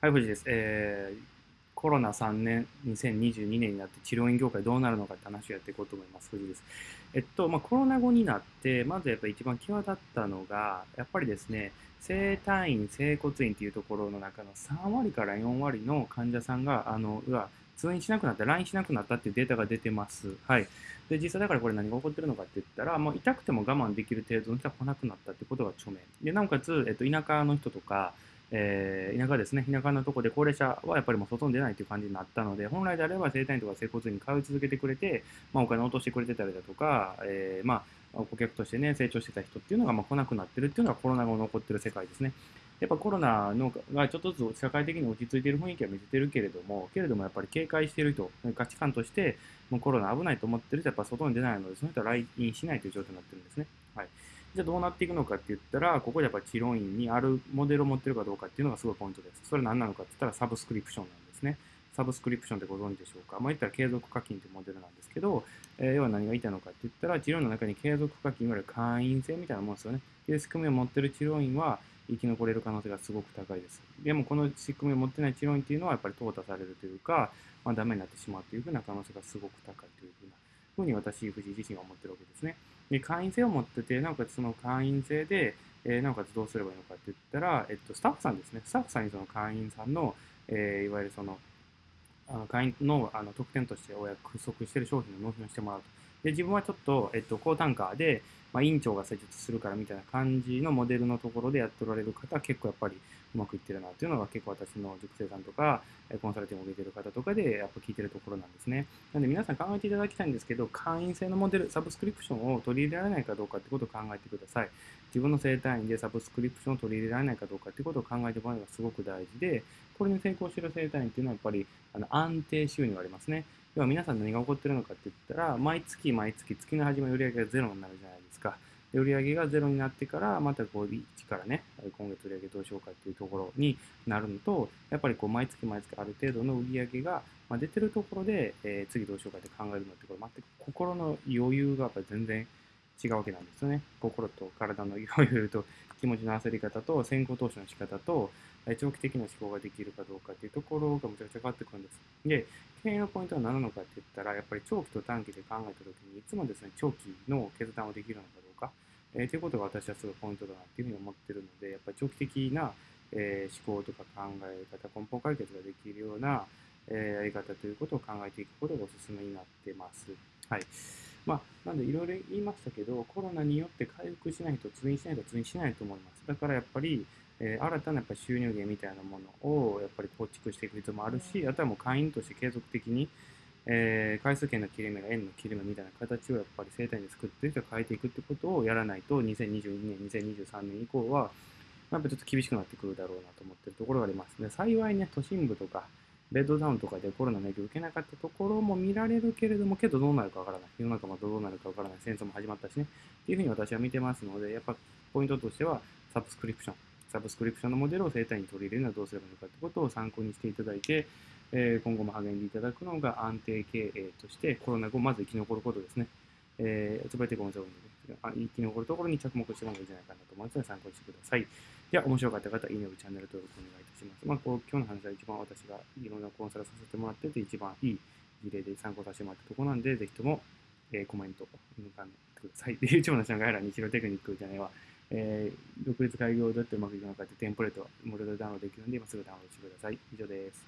はい、藤井です。えー、コロナ3年、2022年になって治療院業界どうなるのかって話をやっていこうと思います。藤井です。えっと、まあ、コロナ後になって、まずやっぱり一番際立ったのが、やっぱりですね、整体院、整骨院っていうところの中の3割から4割の患者さんが、あの、うわ、通院しなくなった、来院しなくなったっていうデータが出てます。はい。で、実際だからこれ何が起こってるのかって言ったら、もう痛くても我慢できる程度の人は来なくなったってことが著名。で、なおかつ、えっと、田舎の人とか、えー、田舎ですね、田舎のとこで高齢者はやっぱりもう外に出ないという感じになったので、本来であれば整体院とか整骨院に通い続けてくれて、まあ、お金を落としてくれてたりだとか、えー、まあ、顧客としてね、成長してた人っていうのがまあ来なくなってるっていうのがコロナ後残ってる世界ですね。やっぱコロナのがちょっとずつ社会的に落ち着いている雰囲気は見せてるけれども、けれどもやっぱり警戒している人、価値観として、もうコロナ危ないと思ってる人はやっぱ外に出ないので、その人は来院しないという状態になってるんですね。はい。じゃあどうなっていくのかって言ったら、ここでやっぱり治療院にあるモデルを持ってるかどうかっていうのがすごいポイントです。それ何なのかって言ったらサブスクリプションなんですね。サブスクリプションってご存知でしょうか？まあ、言ったら継続課金というモデルなんですけど、えー、要は何が言いたいのかって言ったら、治療の中に継続課金、いわゆる会員制みたいなもんですよね。っていう仕組みを持ってる治療院は生き残れる可能性がすごく高いです。でもこの仕組みを持ってない治療院っていうのはやっぱり淘汰されるというか、まあ、ダメになってしまうというふうな可能性がすごく高いというふうなふうに私、藤井自身は思ってるわけですね。で、会員制を持ってて、なおかつその会員制で、えー、なおかつどうすればいいのかって言ったら、えっと、スタッフさんですね。スタッフさんにその会員さんの、えー、いわゆるその、あの会員のあの特典としてお約束している商品を納品してもらうと。で、自分はちょっと、えっと、高単価で、まあ、院長が施術するからみたいな感じのモデルのところでやっておられる方は結構やっぱりうまくいってるなっていうのが結構私の塾生さんとか、コンサルティングを受けてる方とかでやっぱ聞いてるところなんですね。なので皆さん考えていただきたいんですけど、会員制のモデル、サブスクリプションを取り入れられないかどうかってことを考えてください。自分の生態院でサブスクリプションを取り入れられないかどうかってことを考えてもらうのがすごく大事で、これに成功している生態院っていうのはやっぱりあの安定収入がありますね。要は皆さん何が起こってるのかって言ったら、毎月毎月月の始まり売上がゼロになるじゃないですか。で売上がゼロになってから、またこう、1からね、今月売上どうしようかっていうところになるのと、やっぱりこう、毎月毎月ある程度の売上が出てるところで、えー、次どうしようかって考えるのって、これ全く心の余裕がやっぱり全然違うわけなんですよね。心と体の余裕と気持ちの焦り方と先行投資の仕方と長期的な思考ができるかどうかっていうところがむちゃくちゃ変わってくるんです。で、経営のポイントは何なのかって言ったら、やっぱり長期と短期で考えたときに、いつもですね、長期の決断をできるのかどうか、えー、ということが私はすごいポイントだなっていうふうに思ってるので、やっぱり長期的な、えー、思考とか考え方、根本解決ができるような、えー、やり方ということを考えていくことがおすすめになってます。はい。まあ、なんでいろいろ言いましたけど、コロナによって回復しないと通院しないと通院しないと思います。だからやっぱり、えー、新たなやっぱ収入源みたいなものをやっぱり構築していく必要もあるし、あとはもう会員として継続的に、えー、回数券の切れ目が円の切れ目みたいな形をやっぱり生態に作っていく変えていくってことをやらないと、2022年、2023年以降は、やっぱちょっと厳しくなってくるだろうなと思ってるところがあります。で幸いね、都心部とか、ベッドタウンとかでコロナの影響を受けなかったところも見られるけれども、けどどうなるかわからない。世の中もどうなるかわからない。戦争も始まったしね。っていうふうに私は見てますので、やっぱポイントとしては、サブスクリプション。サブスクリプションのモデルを整体に取り入れるのはどうすればいいのかということを参考にしていただいて、えー、今後も励んでいただくのが安定経営として、コロナ後まず生き残ることですね。えー、つばいてごめんなさい。生き残るところに着目してもいいんじゃないかなと思いますので参考にしてください。では、面白かった方、いいねをチャンネル登録お願いいたします。まあ、こう今日の話は一番私がいろんなコンサルさせてもらってて、一番いい事例で参考させてもらったところなんで、ぜひとも、えー、コメントを抜かんでください。で、YouTube のチャンネルら日露テクニックじゃないわ。えー、独立開業どうやってうまくいくのかってテンプレート無料でダウンロードできるので、今すぐダウンロードしてください。以上です。